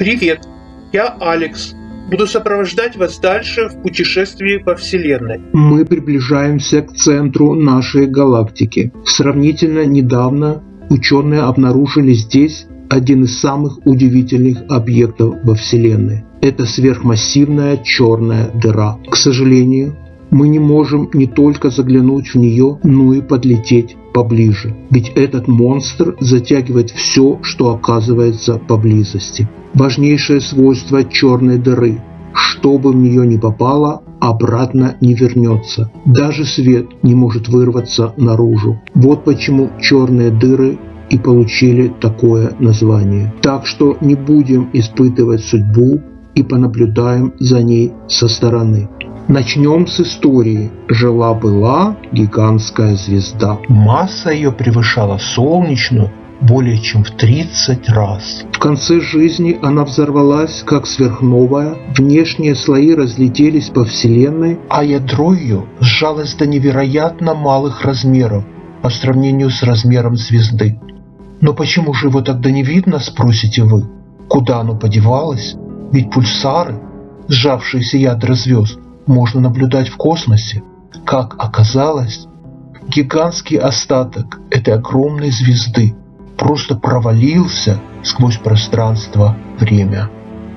Привет, я Алекс. Буду сопровождать вас дальше в путешествии по Вселенной. Мы приближаемся к центру нашей галактики. Сравнительно недавно ученые обнаружили здесь один из самых удивительных объектов во Вселенной. Это сверхмассивная черная дыра. К сожалению, мы не можем не только заглянуть в нее, но и подлететь поближе. Ведь этот монстр затягивает все, что оказывается поблизости. Важнейшее свойство черной дыры – что бы в нее ни попало, обратно не вернется. Даже свет не может вырваться наружу. Вот почему черные дыры и получили такое название. Так что не будем испытывать судьбу и понаблюдаем за ней со стороны. Начнем с истории. Жила-была гигантская звезда. Масса ее превышала солнечную более чем в 30 раз. В конце жизни она взорвалась как сверхновая, внешние слои разлетелись по Вселенной, а ядро ее сжалось до невероятно малых размеров по сравнению с размером звезды. Но почему же его тогда не видно, спросите вы? Куда оно подевалось? Ведь пульсары, сжавшиеся ядра звезд, можно наблюдать в космосе. Как оказалось, гигантский остаток этой огромной звезды просто провалился сквозь пространство-время.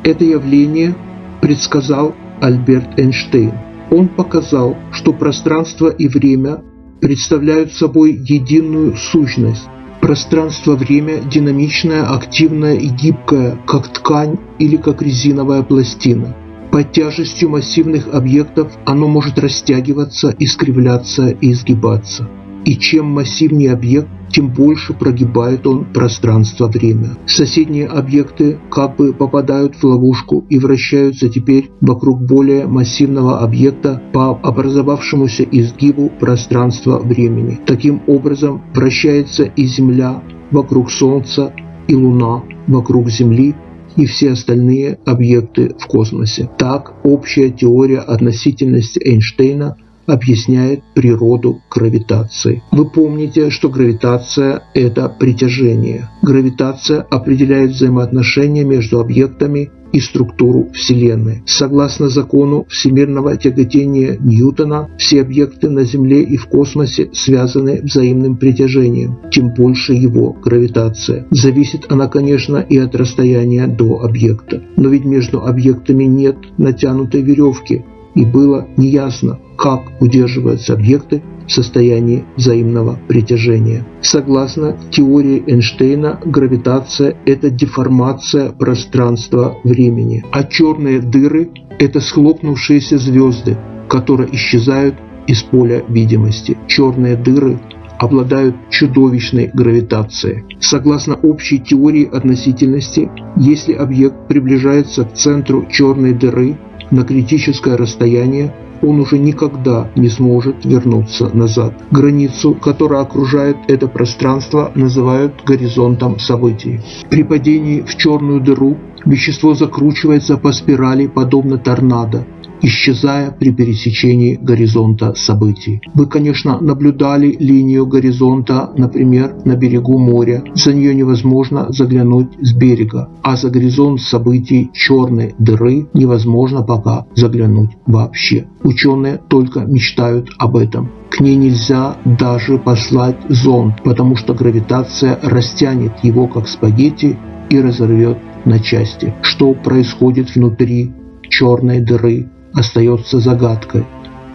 Это явление предсказал Альберт Эйнштейн. Он показал, что пространство и время представляют собой единую сущность. Пространство-время динамичное, активное и гибкое, как ткань или как резиновая пластина. Под тяжестью массивных объектов оно может растягиваться, искривляться и изгибаться. И чем массивнее объект, тем больше прогибает он пространство-время. Соседние объекты как бы попадают в ловушку и вращаются теперь вокруг более массивного объекта по образовавшемуся изгибу пространства-времени. Таким образом вращается и Земля вокруг Солнца, и Луна вокруг Земли, и все остальные объекты в космосе. Так, общая теория относительности Эйнштейна объясняет природу гравитации. Вы помните, что гравитация – это притяжение. Гравитация определяет взаимоотношения между объектами и структуру Вселенной. Согласно закону всемирного тяготения Ньютона, все объекты на Земле и в космосе связаны взаимным притяжением, тем больше его гравитация. Зависит она, конечно, и от расстояния до объекта. Но ведь между объектами нет натянутой веревки, и было неясно, как удерживаются объекты в состоянии взаимного притяжения. Согласно теории Эйнштейна, гравитация – это деформация пространства-времени, а черные дыры – это схлопнувшиеся звезды, которые исчезают из поля видимости. Черные дыры обладают чудовищной гравитацией. Согласно общей теории относительности, если объект приближается к центру черной дыры на критическое расстояние, он уже никогда не сможет вернуться назад. Границу, которая окружает это пространство, называют горизонтом событий. При падении в черную дыру вещество закручивается по спирали, подобно торнадо, исчезая при пересечении горизонта событий. Вы, конечно, наблюдали линию горизонта, например, на берегу моря. За нее невозможно заглянуть с берега, а за горизонт событий черной дыры невозможно пока заглянуть вообще. Ученые только мечтают об этом. К ней нельзя даже послать зонд, потому что гравитация растянет его как спагетти и разорвет на части. Что происходит внутри черной дыры, остается загадкой.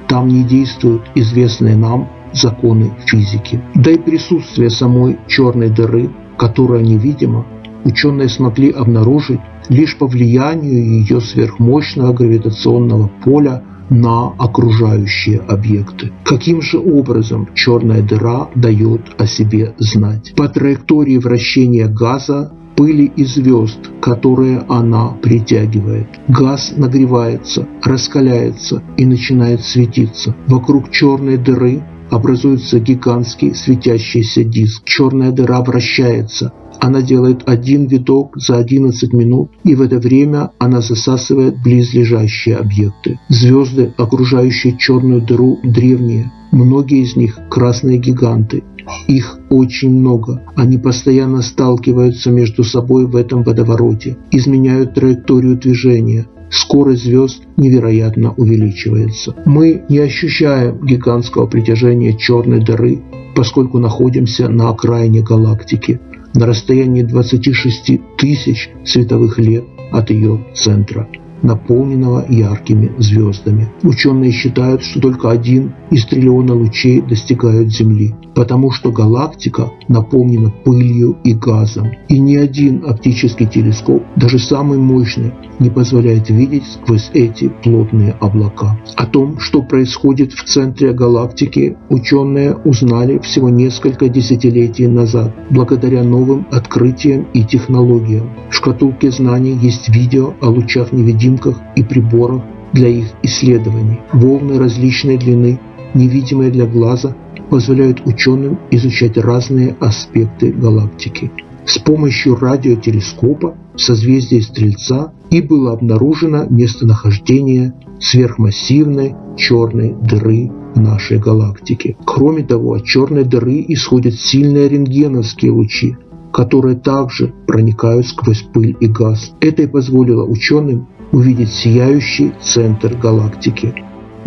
Там не действуют известные нам законы физики. Да и присутствие самой черной дыры, которая невидима, ученые смогли обнаружить лишь по влиянию ее сверхмощного гравитационного поля на окружающие объекты. Каким же образом черная дыра дает о себе знать? По траектории вращения газа пыли и звезд, которые она притягивает. Газ нагревается, раскаляется и начинает светиться. Вокруг черной дыры образуется гигантский светящийся диск. Черная дыра вращается. Она делает один виток за 11 минут, и в это время она засасывает близлежащие объекты. Звезды, окружающие черную дыру, древние. Многие из них – красные гиганты. Их очень много. Они постоянно сталкиваются между собой в этом водовороте, изменяют траекторию движения, скорость звезд невероятно увеличивается. Мы не ощущаем гигантского притяжения черной дыры, поскольку находимся на окраине галактики, на расстоянии 26 тысяч световых лет от ее центра наполненного яркими звездами. Ученые считают, что только один из триллиона лучей достигают Земли, потому что галактика наполнена пылью и газом, и ни один оптический телескоп, даже самый мощный, не позволяет видеть сквозь эти плотные облака. О том, что происходит в центре галактики, ученые узнали всего несколько десятилетий назад, благодаря новым открытиям и технологиям. В шкатулке знаний есть видео о лучах-невидимках и приборах для их исследований. Волны различной длины, невидимые для глаза, позволяют ученым изучать разные аспекты галактики. С помощью радиотелескопа в созвездии Стрельца и было обнаружено местонахождение сверхмассивной черной дыры нашей галактике. Кроме того, от черной дыры исходят сильные рентгеновские лучи, которые также проникают сквозь пыль и газ. Это и позволило ученым увидеть сияющий центр галактики.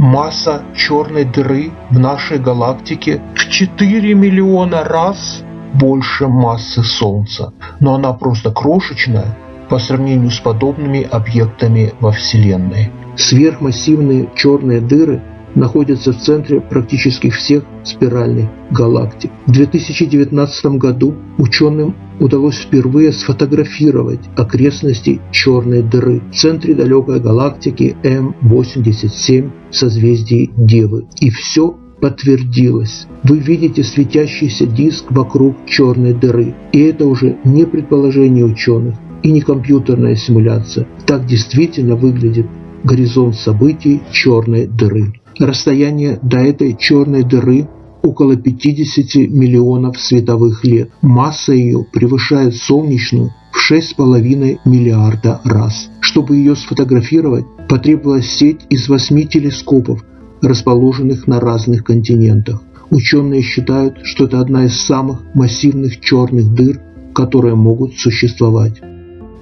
Масса черной дыры в нашей галактике в 4 миллиона раз больше массы Солнца, но она просто крошечная по сравнению с подобными объектами во Вселенной. Сверхмассивные черные дыры находятся в центре практически всех спиральных галактик. В 2019 году ученым удалось впервые сфотографировать окрестности черной дыры в центре далекой галактики М87 в созвездии Девы. И все подтвердилось. Вы видите светящийся диск вокруг черной дыры. И это уже не предположение ученых и не компьютерная симуляция. Так действительно выглядит горизонт событий черной дыры. Расстояние до этой черной дыры около 50 миллионов световых лет. Масса ее превышает солнечную в 6,5 миллиарда раз. Чтобы ее сфотографировать, потребовалась сеть из восьми телескопов, расположенных на разных континентах. Ученые считают, что это одна из самых массивных черных дыр, которые могут существовать.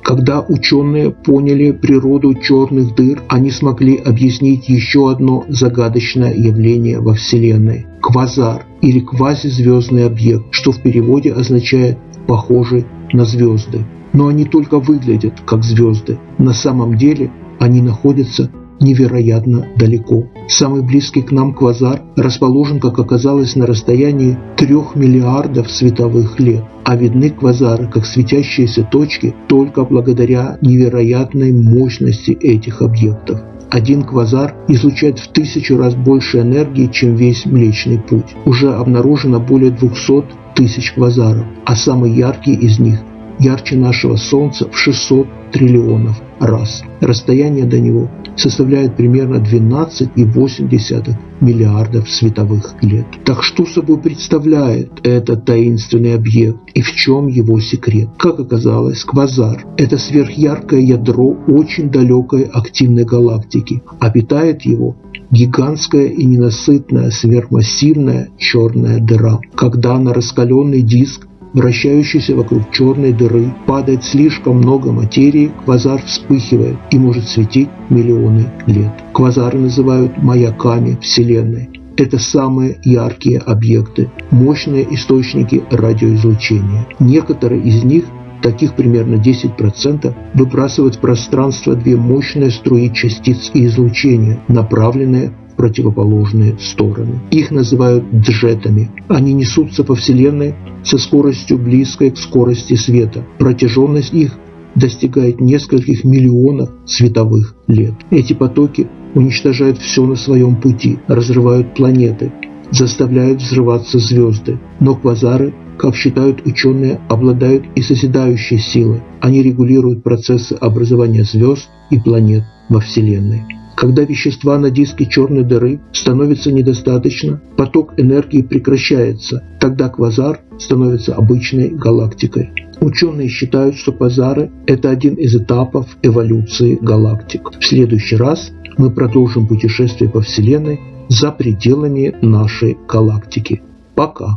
Когда ученые поняли природу черных дыр, они смогли объяснить еще одно загадочное явление во Вселенной – квазар или квазизвездный объект, что в переводе означает «похожий на звезды». Но они только выглядят как звезды. На самом деле они находятся невероятно далеко. Самый близкий к нам квазар расположен, как оказалось, на расстоянии 3 миллиардов световых лет, а видны квазары как светящиеся точки только благодаря невероятной мощности этих объектов. Один квазар излучает в тысячу раз больше энергии, чем весь Млечный Путь. Уже обнаружено более 200 тысяч квазаров, а самый яркий из них ярче нашего Солнца в 600 триллионов раз. Расстояние до него составляет примерно 12,8 миллиардов световых лет. Так что собой представляет этот таинственный объект и в чем его секрет? Как оказалось, квазар – это сверхяркое ядро очень далекой активной галактики, а питает его гигантская и ненасытная сверхмассивная черная дыра. Когда на раскаленный диск вращающейся вокруг черной дыры, падает слишком много материи, квазар вспыхивает и может светить миллионы лет. Квазары называют маяками Вселенной. Это самые яркие объекты, мощные источники радиоизлучения. Некоторые из них таких примерно 10%, выбрасывают в пространство две мощные струи частиц и излучения, направленные противоположные стороны. Их называют джетами. Они несутся по Вселенной со скоростью близкой к скорости света. Протяженность их достигает нескольких миллионов световых лет. Эти потоки уничтожают все на своем пути, разрывают планеты, заставляют взрываться звезды. Но квазары, как считают ученые, обладают и созидающей силой. Они регулируют процессы образования звезд и планет во Вселенной. Когда вещества на диске черной дыры становится недостаточно, поток энергии прекращается, тогда квазар становится обычной галактикой. Ученые считают, что квазары – это один из этапов эволюции галактик. В следующий раз мы продолжим путешествие по Вселенной за пределами нашей галактики. Пока!